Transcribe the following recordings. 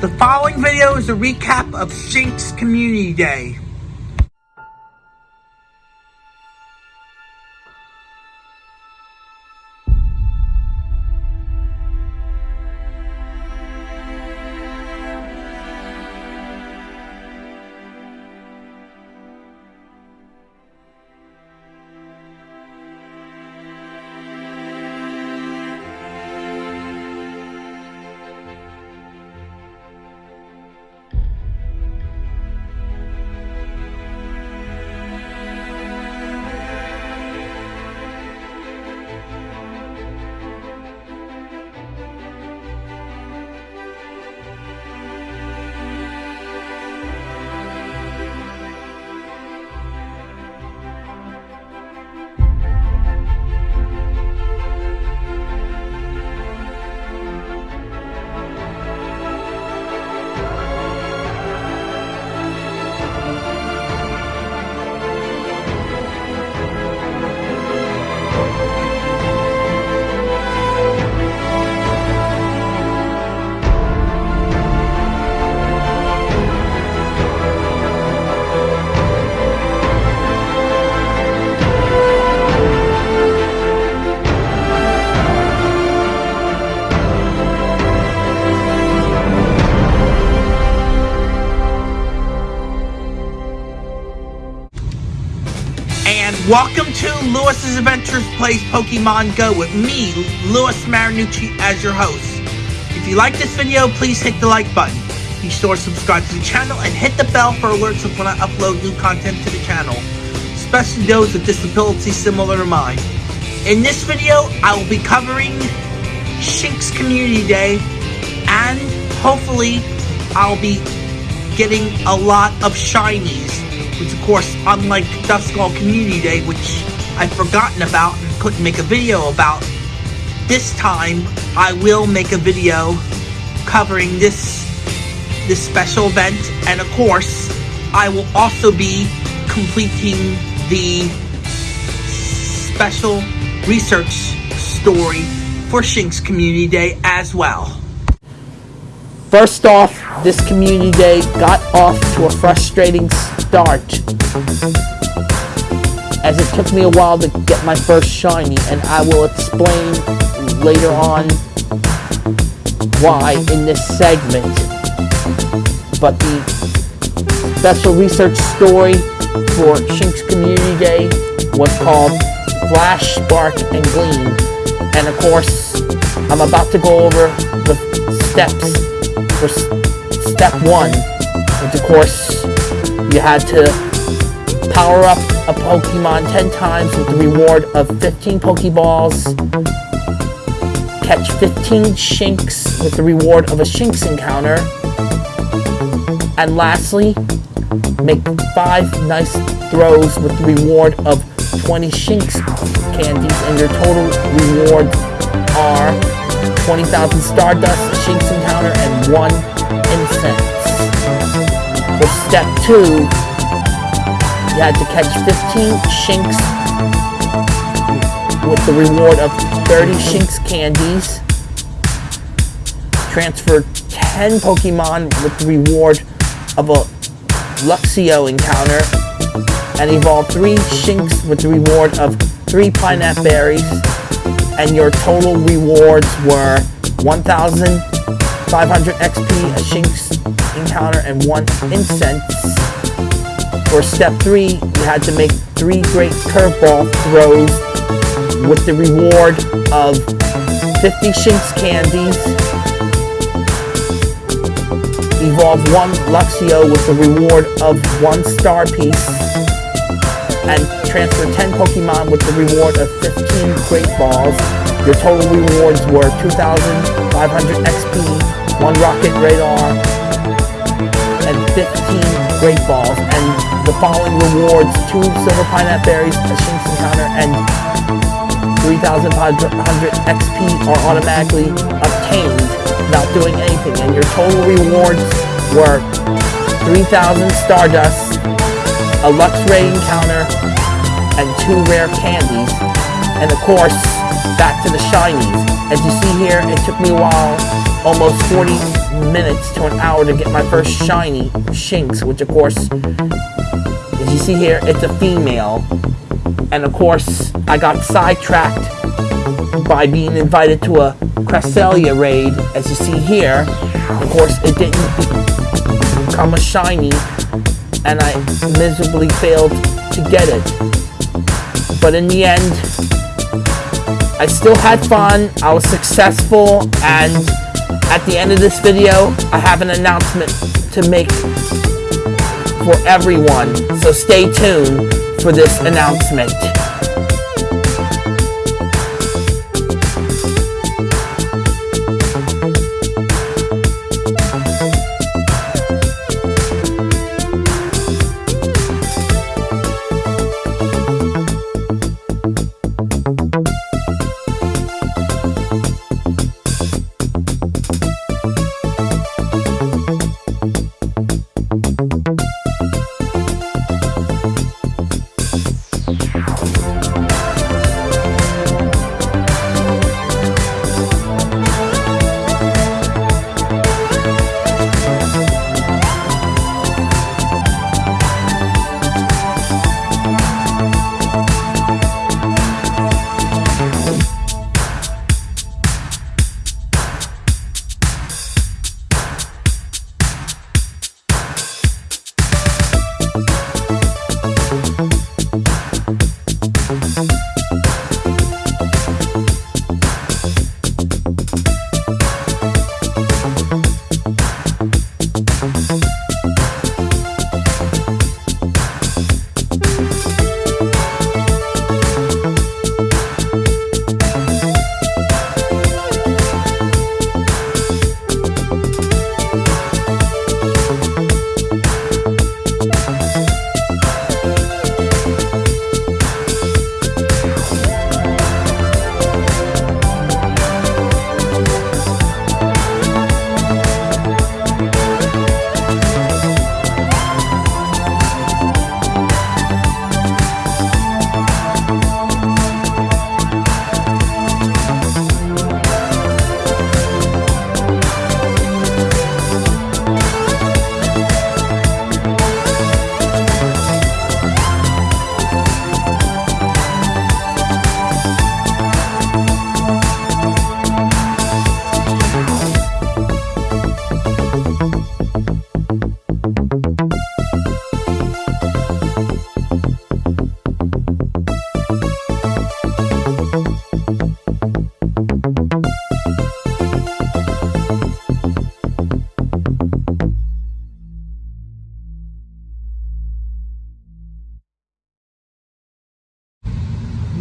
The following video is a recap of Shinx Community Day. Welcome to Lewis's Adventures Plays Pokemon Go with me, Lewis Marinucci, as your host. If you like this video, please hit the like button. Be sure to subscribe to the channel and hit the bell for alerts of when I upload new content to the channel, especially those with disabilities similar to mine. In this video, I will be covering Shinx Community Day, and hopefully, I'll be getting a lot of shinies which of course, unlike Duskull Community Day, which I've forgotten about and couldn't make a video about, this time I will make a video covering this this special event, and of course, I will also be completing the special research story for Shinx Community Day as well. First off, this community day got off to a frustrating start. As it took me a while to get my first shiny, and I will explain later on why in this segment. But the special research story for Shinx Community Day was called Flash, Spark, and Gleam. And of course, I'm about to go over the steps for step one, which of course you had to power up a Pokemon 10 times with the reward of 15 Pokeballs, catch 15 Shinx with the reward of a Shinx encounter, and lastly, make 5 nice throws with the reward of 20 Shinx candies, and your total rewards are 20,000 Stardust, Shinx encounter, and 1 Incense. For step 2, you had to catch 15 Shinx with the reward of 30 Shinx candies. Transfer 10 Pokemon with the reward of a Luxio encounter. And evolve 3 Shinx with the reward of 3 Pinap Berries and your total rewards were 1,500 XP, a Shinx encounter, and one incense. For step three, you had to make three great curveball throws with the reward of 50 Shinx candies. Evolve one Luxio with the reward of one star piece and transfer 10 Pokemon with the reward of 15 Great Balls. Your total rewards were 2,500 XP, 1 Rocket Radar, and 15 Great Balls. And the following rewards, 2 Silver Pinap Berries, a Shinx Encounter, and 3,500 XP are automatically obtained without doing anything. And your total rewards were 3,000 Stardust, a Luxray encounter, and two rare candies. And of course, back to the shinies. As you see here, it took me a while, almost 40 minutes to an hour to get my first shiny Shinx, which of course, as you see here, it's a female. And of course, I got sidetracked by being invited to a Cresselia raid, as you see here. Of course, it didn't become a shiny, and I miserably failed to get it. But in the end, I still had fun, I was successful, and at the end of this video, I have an announcement to make for everyone. So stay tuned for this announcement.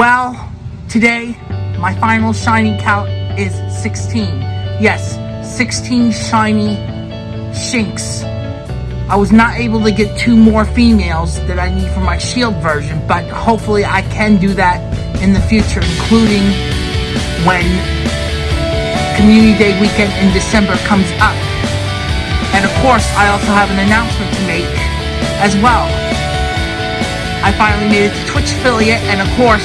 Well, today, my final shiny count is 16. Yes, 16 shiny Shinx. I was not able to get two more females that I need for my shield version, but hopefully I can do that in the future, including when Community Day weekend in December comes up. And of course, I also have an announcement to make as well. I finally made it to Twitch affiliate, and of course,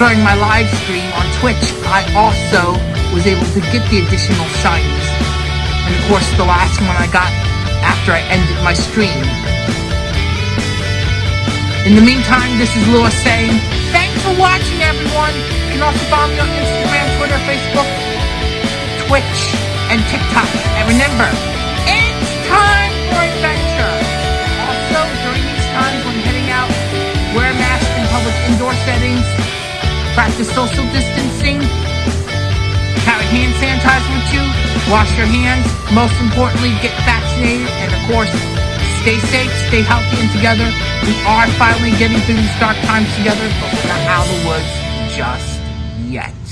during my live stream on Twitch, I also was able to get the additional shinies. And of course, the last one I got after I ended my stream. In the meantime, this is Lewis saying, thanks for watching, everyone. You can also follow me on Instagram, Twitter, Facebook, Twitch, and TikTok. And remember, practice social distancing, carry hand sanitizer with you, wash your hands, most importantly, get vaccinated, and of course, stay safe, stay healthy, and together. We are finally getting through these dark times together, but we're not out of the woods just yet.